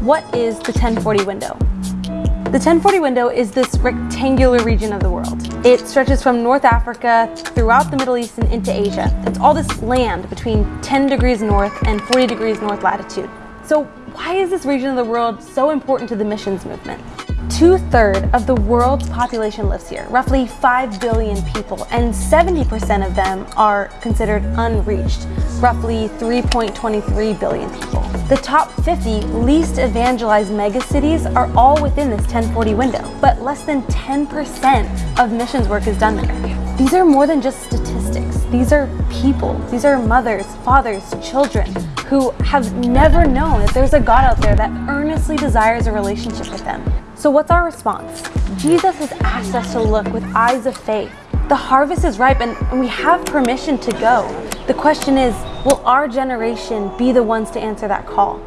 What is the 1040 window? The 1040 window is this rectangular region of the world. It stretches from North Africa throughout the Middle East and into Asia. It's all this land between 10 degrees north and 40 degrees north latitude. So why is this region of the world so important to the missions movement? Two-thirds of the world's population lives here, roughly 5 billion people, and 70% of them are considered unreached, roughly 3.23 billion people. The top 50 least evangelized megacities are all within this 1040 window, but less than 10% of missions work is done there. These are more than just statistics. These are people. These are mothers, fathers, children who have never known that there's a God out there that earnestly desires a relationship with them. So what's our response? Jesus has asked us to look with eyes of faith. The harvest is ripe and we have permission to go. The question is, will our generation be the ones to answer that call?